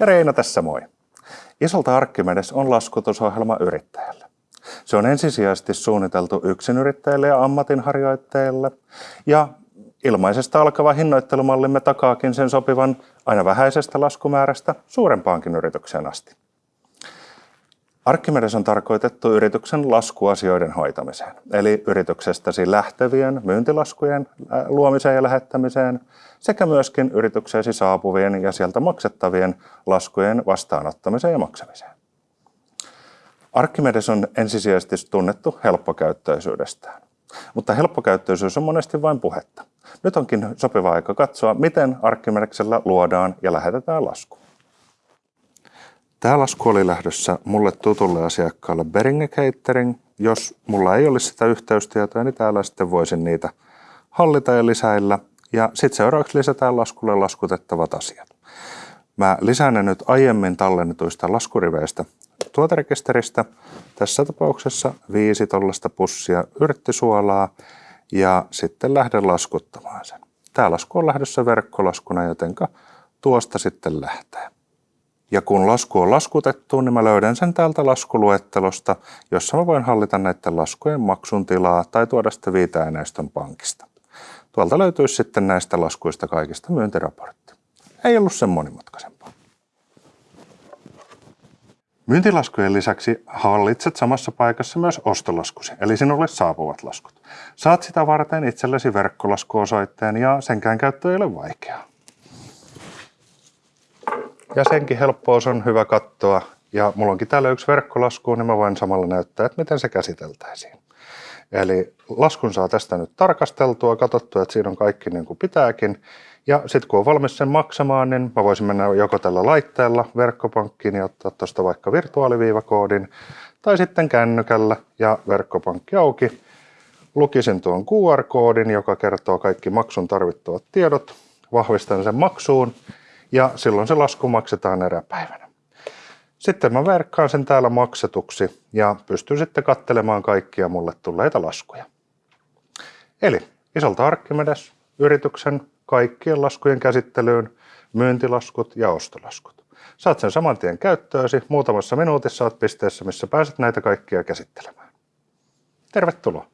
Ja Reina tässä moi. Isolta Arkkimedes on laskutusohjelma yrittäjälle. Se on ensisijaisesti suunniteltu yksinyrittäjille ja ammatinharjoittajille. Ja ilmaisesta alkava hinnoittelumallimme takaakin sen sopivan aina vähäisestä laskumäärästä suurempaankin yritykseen asti. Arkkimedes on tarkoitettu yrityksen laskuasioiden hoitamiseen, eli yrityksestäsi lähtevien myyntilaskujen luomiseen ja lähettämiseen sekä myöskin yritykseesi saapuvien ja sieltä maksettavien laskujen vastaanottamiseen ja maksamiseen. Arkkimedes on ensisijaisesti tunnettu helppokäyttöisyydestään, mutta helppokäyttöisyys on monesti vain puhetta. Nyt onkin sopiva aika katsoa, miten Arkkimedeksellä luodaan ja lähetetään lasku. Tämä lasku oli lähdössä mulle tutulle asiakkaalle Beringe Catering. Jos mulla ei olisi sitä yhteystietoa, niin täällä sitten voisin niitä hallita ja lisäillä. Ja sitten seuraavaksi lisätään laskulle laskutettavat asiat. Mä lisään ne nyt aiemmin tallennetuista laskuriveistä tuoterekisteristä. Tässä tapauksessa viisi tollasta pussia yrttisuolaa ja sitten lähden laskuttamaan sen. Tämä lasku on lähdössä verkkolaskuna, jotenka tuosta sitten lähtee. Ja kun lasku on laskutettu, niin mä löydän sen täältä laskuluettelosta, jossa mä voin hallita näiden laskujen maksun tilaa tai tuoda sitä viiteaineiston pankista. Tuolta löytyisi sitten näistä laskuista kaikista myyntiraportti. Ei ollut sen monimutkaisempaa. Myyntilaskujen lisäksi hallitset samassa paikassa myös ostolaskusi, eli sinulle saapuvat laskut. Saat sitä varten itsellesi verkkolaskuosoitteen ja senkään käyttö ei ole vaikeaa. Ja senkin helppous on hyvä katsoa. Ja mulla onkin täällä yksi verkkolasku, niin mä voin samalla näyttää, että miten se käsiteltäisiin. Eli laskun saa tästä nyt tarkasteltua, katsottua, että siinä on kaikki niin kuin pitääkin. Ja sitten kun on valmis sen maksamaan, niin mä voisin mennä joko tällä laitteella verkkopankkiin ja ottaa tuosta vaikka virtuaaliviivakoodin, tai sitten kännykällä ja verkkopankki auki. Lukisin tuon QR-koodin, joka kertoo kaikki maksun tarvittavat tiedot, vahvistan sen maksuun ja silloin se lasku maksetaan eräpäivänä. Sitten mä verkkaan sen täällä maksetuksi ja pystyn sitten kattelemaan kaikkia mulle tulleita laskuja. Eli isolta Arkkimedes yrityksen kaikkien laskujen käsittelyyn, myyntilaskut ja ostolaskut. Saat sen saman tien käyttöösi, muutamassa minuutissa olet pisteessä, missä pääset näitä kaikkia käsittelemään. Tervetuloa!